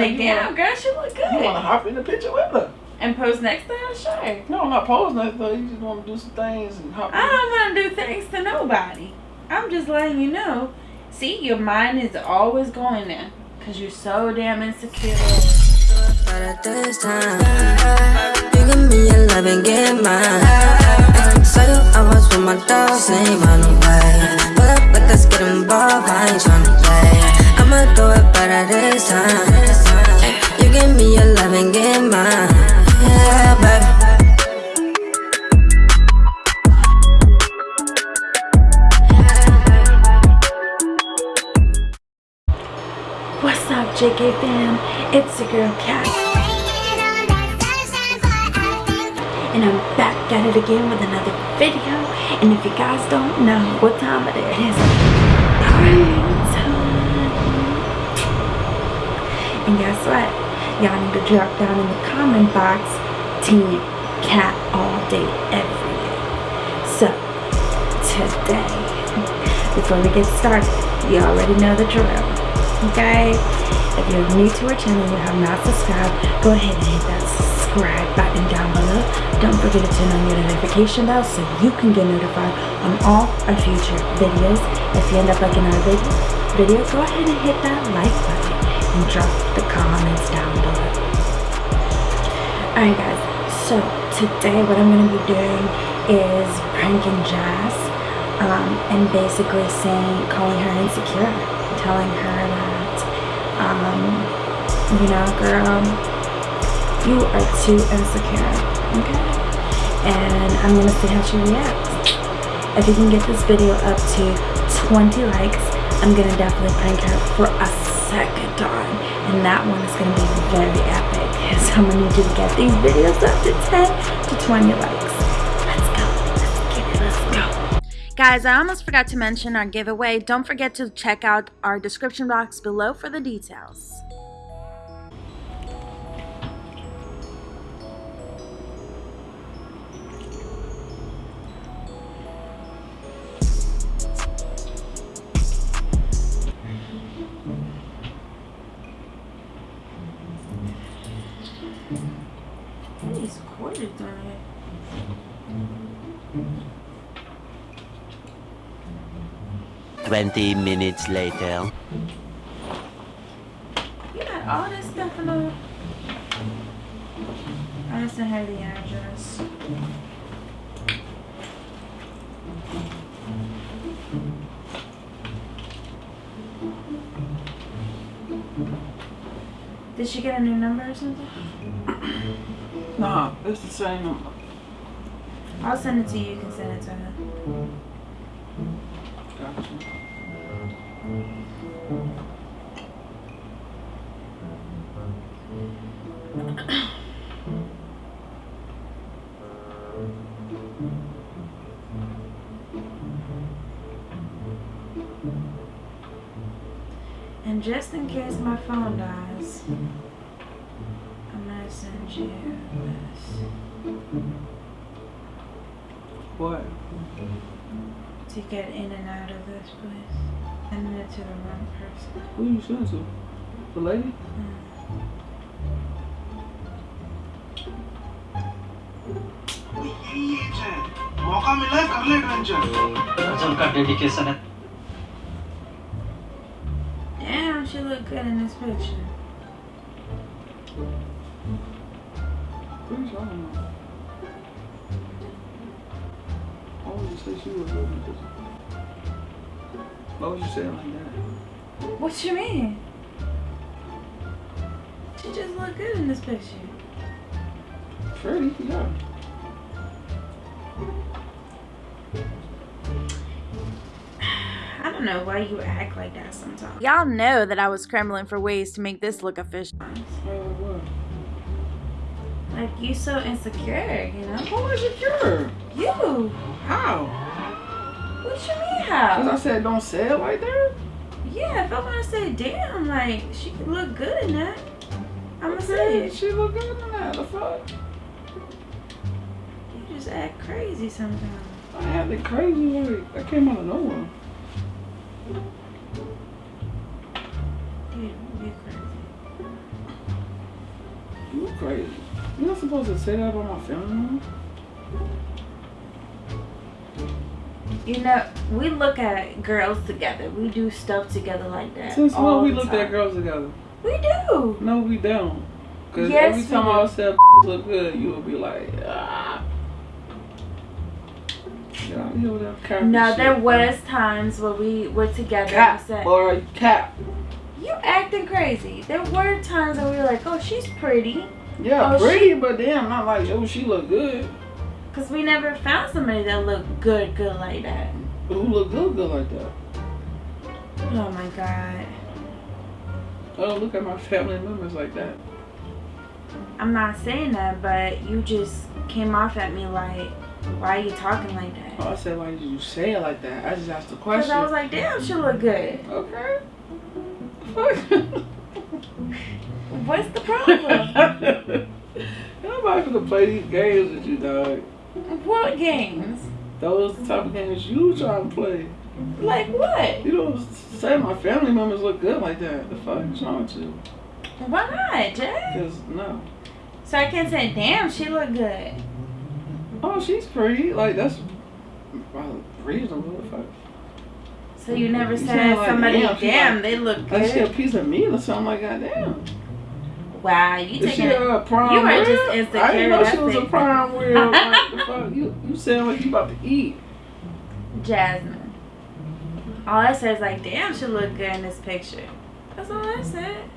Like, damn, girl, she look good. You want to hop in the picture with her? And pose next to her? Sure. No, I'm not posing that though. You just want to do some things and hop. I don't want to do things to nobody. I'm just letting you know. See, your mind is always going there. Because you're so damn insecure. But at this time, you give me your love and get mine. So you always with my dogs, ain't run away. Pull up like let's get involved, I ain't tryna play. I'ma do it better this time. Give me your love and get mine. Yeah, baby. What's up, JK fam? It's your girl Kat. And I'm back at it again with another video. And if you guys don't know what time it is, time. And guess what? Y'all need to drop down in the comment box Team Kat all day, every day. So, today, before we get started, you already know the drill okay? If you're new to our channel and you have not subscribed go ahead and hit that subscribe button down below. Don't forget to turn on your notification bell so you can get notified on all our future videos. If you end up liking our video, video go ahead and hit that like button and drop the comments down below alright guys so today what i'm going to be doing is pranking jazz um, and basically saying calling her insecure telling her that, um, you know, girl, you are too insecure, okay? And I'm gonna see how she reacts. If you can get this video up to 20 likes, I'm gonna definitely prank her for a second time. And that one is gonna be very epic. So I'm gonna need you to get these videos up to 10 to 20 likes. Let's go. Let's go. Guys, I almost forgot to mention our giveaway. Don't forget to check out our description box below for the details. 20 minutes later. You got all this stuff in the... I just have the address. Did she get a new number or something? Nah, it's the same number. I'll send it to you. You can send it to her. And just in case my phone dies, I'm gonna send you this. What? To get in and out of this place. Sending it to the wrong person. Who you sending to? The lady? मौका मिला है कर ले adventure Arjun का dedication है Damn, she look good in this picture. Pretty sure I don't know. Why would you say she was good in this? Why would you say it like that? What you mean? She just look good in this picture. Pretty, yeah. I don't know why you act like that sometimes. Y'all know that I was scrambling for ways to make this look official. Like, you so insecure, you know? Who is secure? You! How? What you mean Because? I said don't say it like that? Yeah, if I'm gonna say, damn, like, she could look good in that. I'm gonna say it. She look good in that. The fuck? You just act crazy sometimes. I had the crazy like I came out of nowhere. Dude, you're crazy. crazy. You're not supposed to say that about my family. You know, we look at girls together. We do stuff together like that. Since when we looked time. at girls together? We do. No, we don't. Cause Yes, every time. I said look good, you would be like, ah. Get out of here with that cap No, there bro. was times where we were together. cap, said, boy, cap. You acting crazy. There were times where we were like, oh, she's pretty. Yeah, Oh, pretty, but damn, not like oh she look good. Because we never found somebody that looked good, good like that. Who look good, good like that? Oh my God. I don't look at my family members like that. I'm not saying that, but you just came off at me like, why are you talking like that? Oh, I said, why did you say it like that? I just asked the Because question. I was like, damn, she look good. okay. What's the problem? Nobody gonna play these games with you, dog. What games? Those the type of games you try to play. Like what? You don't say my family members look good like that. The fuck is wrong with you? Why not, Jay? Cause no. So I can't say, damn, she look good. Oh, she's pretty. Like that's reasonable. The fuck. So you never You said sound like, somebody, damn, damn, they look good. Like she a piece of meat or something like that. Damn. Wow, you taking it. a prime You are just I insecure, didn't know she was a prime rib. like, the fuck? You you sound like you about to eat. Jasmine. All I said is like, damn, she look good in this picture. That's all I said.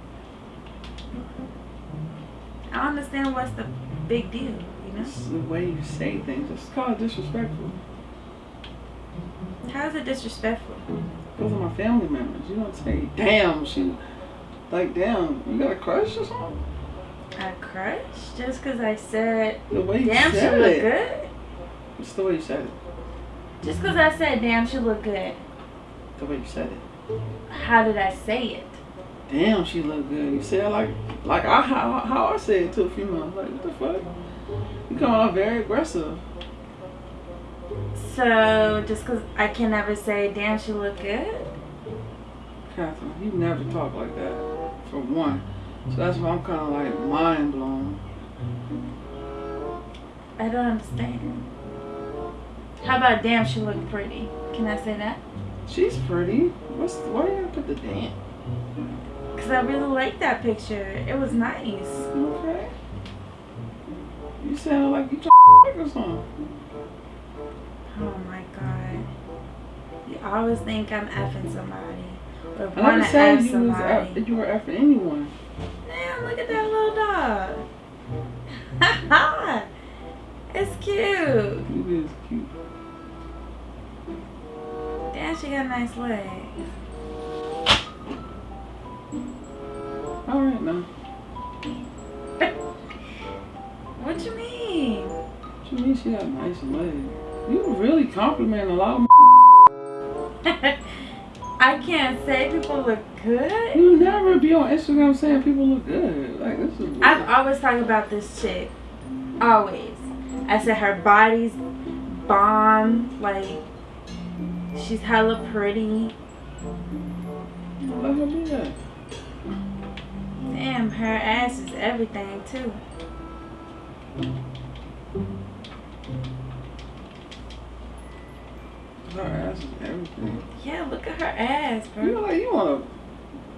I don't understand what's the big deal, you know? It's the way you say things. It's kind of disrespectful. How is it disrespectful? Those are my family members. You don't say, damn, she, like, damn, you got a crush or something? A crush? Just because I said, The way you damn, she said look it. good? It's the way you said it. Just because I said, damn, she look good. The way you said it. How did I say it? Damn, she look good. You said like, like I how, how I said it to a female. Like, what the fuck? You coming off very aggressive. So, just because I can never say, damn, she look good? Catherine, you never talk like that. For one. So that's why I'm kind of like mind blown. I don't understand. How about damn, she look pretty? Can I say that? She's pretty. What's why you gotta put the damn? Because I really like that picture. It was nice. Okay. You sound like you trying to or something. Oh my god. You always think I'm effing somebody. Or I want never to said you was you were after anyone. Damn, look at that little dog. it's cute. It is cute. Damn, she got nice legs. All right now. What you mean? What you mean she got nice legs? You really compliment a lot of I can't say people look good. You never be on Instagram saying people look good. Like this is weird. I've always talked about this chick. Always. I said her body's bomb. Like, she's hella pretty. Let her be that. Damn, her ass is everything, too. Her ass is everything. Yeah, look at her ass, bro. You know, bro. like you wanna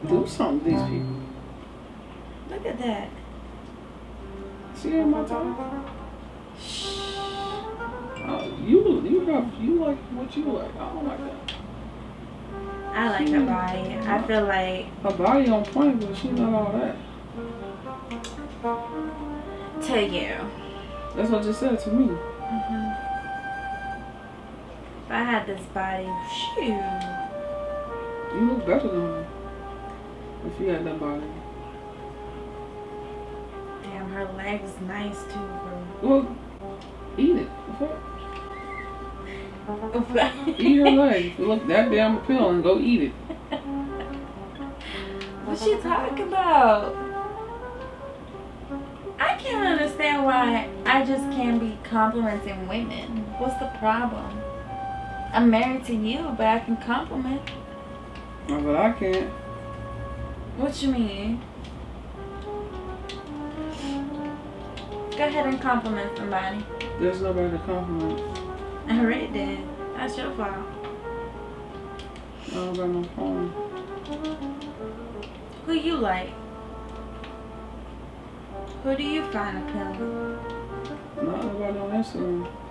do something to these people. Look at that. See her my time? Shh. Uh, you you got you like what you like. I don't like that. I like her body. I feel like Her body on point, but she not all that. to you. That's what you said to me. hmm If I had this body, shoo. You look better than her. If you had that body. Damn, her legs nice too, bro. Well, eat it. Eat her leg. Look that damn appealing, go eat it. What she talking about? I can't understand why I just can't be complimenting women. What's the problem? I'm married to you, but I can compliment. No, but I can't. What you mean? Go ahead and compliment somebody. There's nobody to compliment. I did. That's your fault. I don't got no phone. Who you like? Who do you find appealing? Not nobody on Instagram.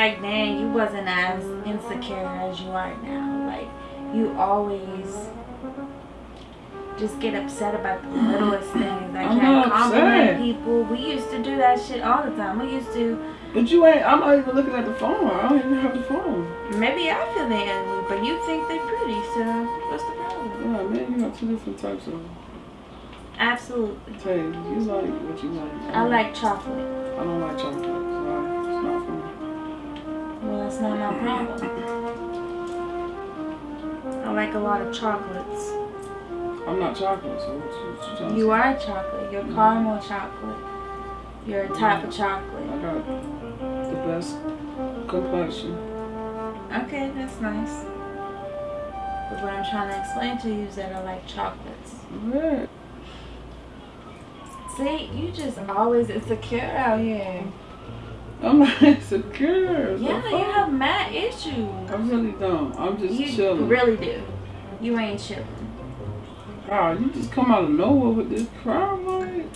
Back then you wasn't as insecure as you are now. Like you always just get upset about the littlest things. I I'm can't compliment upset. people. We used to do that shit all the time. We used to But you ain't, I'm not even looking at the phone. I don't even have the phone. maybe I feel they ugly, but you think they're pretty, so what's the problem? Yeah, man, you got two different types of Absolutely. taste. You like what you like. I like chocolate. I don't like chocolate. That's not my problem. I like a lot of chocolates. I'm not chocolate, so what you, you trying to you are chocolate. You're caramel chocolate. You're a mm-hmm. type of chocolate. I got the best complexion. Okay, that's nice. But what I'm trying to explain to you is that I like chocolates. Yeah. See, you just always insecure out here. I'm not insecure. Yeah, you have mad issues. I really don't. I'm just You chilling. really do. You ain't chilling. Wow, you just come out of nowhere with this crowd, like,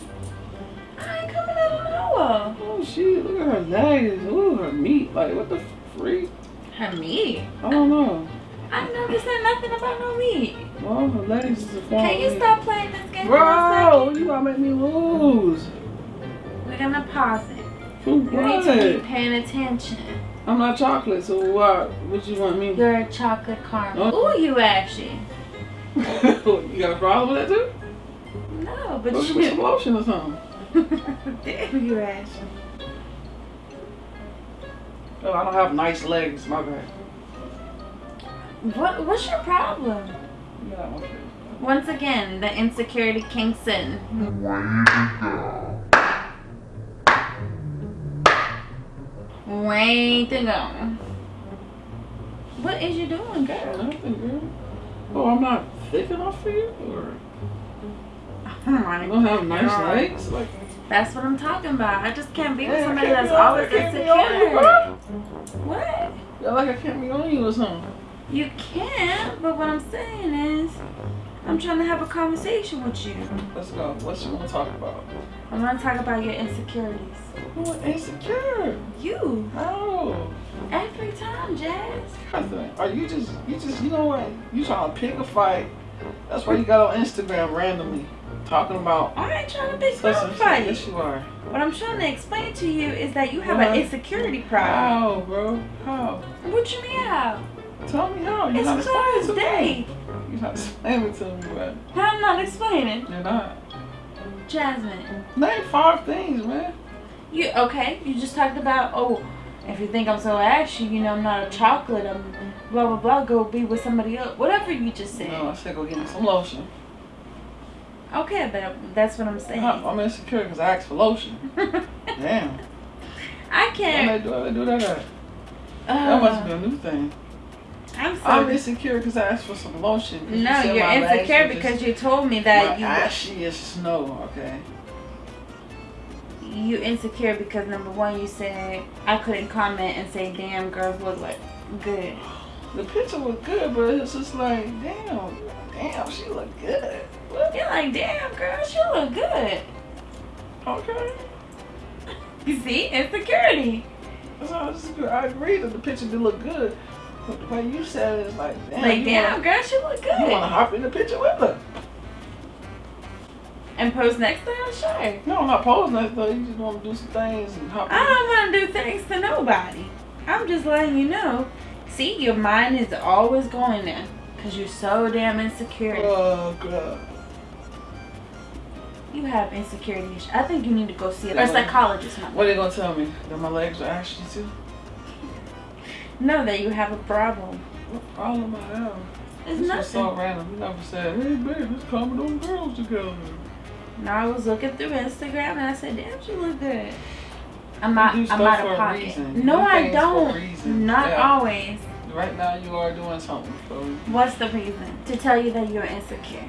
I ain't coming out of nowhere. oh shit, look at her legs, ooh, her meat, like, what the freak? Her meat. I don't know. I never said nothing about no meat. Well, her legs is a form Can you meat. stop playing this game Bro, you gonna make me lose. We're gonna pause it. For You need to be paying attention. I'm not chocolate, so what? What you want me? You're a chocolate caramel. Oh. Ooh, you actually. you got a problem with that too? No, but Go give me some you. lotion or something. Damn, you actually. Oh, I don't have nice legs, my bad. What? What's your problem? You got. Once again, the insecurity kicks in. Way to go. What is you doing, girl? Nothing, girl. Oh, I'm not thick enough for you? Or Oh I don't have nice God. legs? Like, That's what I'm talking about. I just can't be with Yeah, somebody that's always I can't be you, insecure. What? Yeah, like I can't be on you or something. You can't, but what I'm saying is, I'm trying to have a conversation with you. Let's go. What you want to talk about? I want to talk about your insecurities. Who insecure? You, How? every time, Jazz. Nothing. Are you just, you just, you know what? You trying to pick a fight. That's why you got on Instagram randomly. Talking about I ain't trying to pick no fight. Yes, you are. What I'm trying to explain to you is that you have What? an insecurity problem. How, bro? How? What you mean how? Tell me how. You're It's not clear explaining as to me. day. You're not explaining to me, but I'm not explaining. you're not. Jasmine, Name five things, man. you okay? You just talked about oh, if you think I'm so ashy, you know I'm not a chocolate. I'm blah blah blah. Go be with somebody else. Whatever you just said. No, I said go get me some lotion. Okay, but that's what I'm saying. I'm I'm insecure because I asked for lotion. Damn. I can't. they do, why they do that at? That must be Uh, a new thing. I'm I'm insecure because I asked for some lotion. you No, said you're insecure because just, you told me that my you ashy as snow. Okay. you insecure because number one you said I couldn't comment and say damn girls look like good. The picture was good, but it's just like, damn, damn, she look good. What? You're like damn girl, she look good. Okay. You see insecurity. This is good. I agree that the picture did look good, but the way you said it is like, damn, like damn wanna, girl, she look good. you want to hop in the picture with her. And pose next to her, sure. No, I'm not posing that though. You just want to do some things and hop. I don't want to do things to nobody. I'm just letting you know. See, your mind is always going there because you're so damn insecure. Oh god. You have insecurity issues. I think you need to go see a psychologist. What are they gonna tell me? That my legs are ashy too? Know that you have a problem. What problem I have? It's This was nothing. so random. You never said, hey babe, let's come with them girls together. Now I was looking through Instagram and I said, "Damn, she look good." I'm not. I'm out of a pocket. No, I things for a don't. Not Yeah. always. Right now, you are doing something. So What's the reason? To tell you that you're insecure.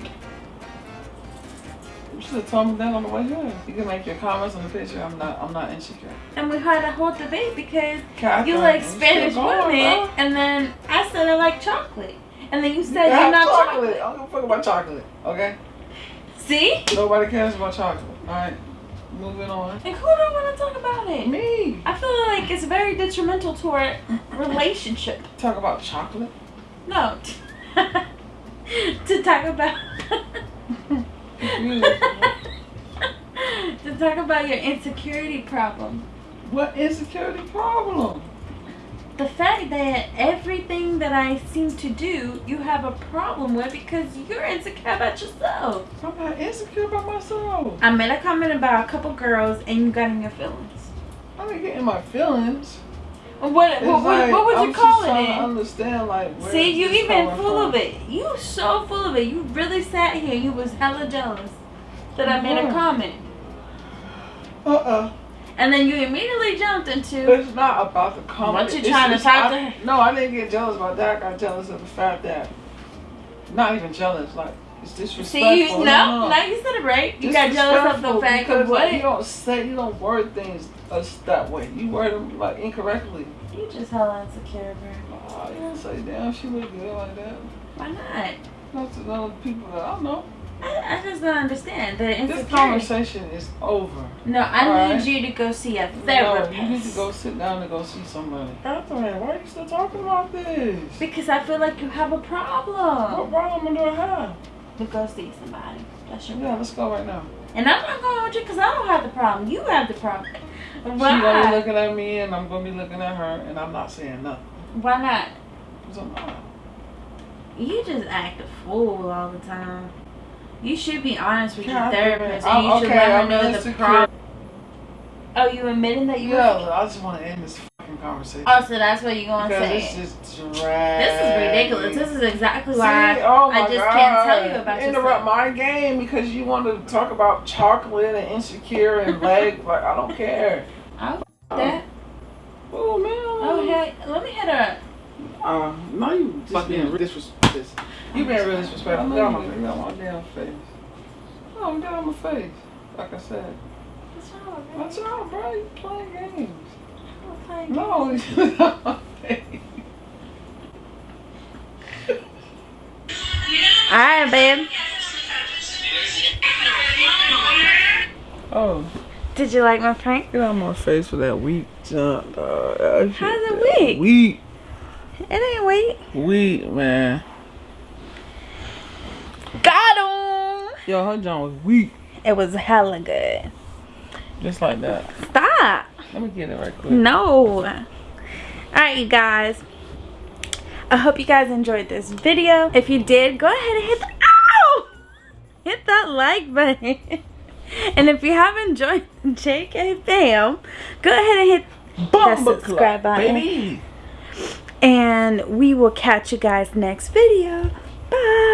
You should have told me that on the way here. You can make your comments on the picture. I'm not. I'm not insecure. And we had a whole debate because Catherine, you like Spanish women, and then I said I like chocolate, and then you You said can you're not chocolate. chocolate. I don't give a fuck about chocolate. Okay. See? Nobody cares about chocolate. All right. Moving on. And who don't want to talk about it? Me. I feel like it's very detrimental to our relationship. Talk about chocolate. No. to talk about. To talk about your insecurity problem. what insecurity problem? The fact that everything that I seem to do, you have a problem with because you're insecure about yourself. I'm not insecure about myself. I made a comment about a couple girls and you got in your feelings. I ain't getting my feelings. What what, It's what, what would I'm you just call it? understand, like, where See, you even full from. of it. You so full of it. You really sat here. You was hella jealous that I made a comment, Uh-uh. and then you immediately jumped into. It's not about the comment. What you It's trying to talk I- to her? No, I didn't get jealous about that. I got jealous of the fact that, not even jealous, like, it's disrespectful. See, you no, now you said it right. You got jealous of the fact of like, you what? don't say, you don't word things us that way. You word them, like, incorrectly. You just hella insecure, bro. Oh, you say, damn, she look good like that. Why not? Not to other people that I know. I, I just don't understand the This conversation is over. No, I Alright. need you to go see a No, therapist. you need to go sit down and go see somebody. Catherine, why are you still talking about this? Because I feel like you have a problem. What problem do I have? To go see somebody. That's your Yeah, problem. let's go right now. And I'm not going with you because I don't have the problem. You have the problem. She's gonna be looking at me and I'm gonna be looking at her and I'm not saying nothing. Why not? I'm not. You just act a fool all the time. You should be honest with your Catherine, therapist and oh, you should okay, let her know the problem. Oh, you admitting that you Yeah, I just want to end this fucking conversation. Oh, so that's what you're going to because say. it's just dragging. This is ridiculous. This is exactly See, why oh I just God. can't tell you about Interrupt my game because you want to talk about chocolate and insecure and leg. like I don't care. Oh, that. Oh man. Oh, hey, let me hit her. Uh, no, you just being disrespectful. You being really disrespectful. Get on my, get on my damn face. Oh, get on my face. Like I said. What's wrong with me? What's wrong, bro? You playing games. I'm playing No, you get on. All right, babe. Oh, Did you like my prank? get on my face for that weak jump, dog. That How's it that weak? Weak. It ain't weak. Weak, man. Got him. Yo, her jump was weak. It was hella good. Just like that. Stop. Let me get it right quick. No. All right, you guys. I hope you guys enjoyed this video. If you did, go ahead and hit the ow! Hit that like button. And if you haven't joined the JK fam, go ahead and hit that subscribe clap, button. baby. And we will catch you guys next video. Bye.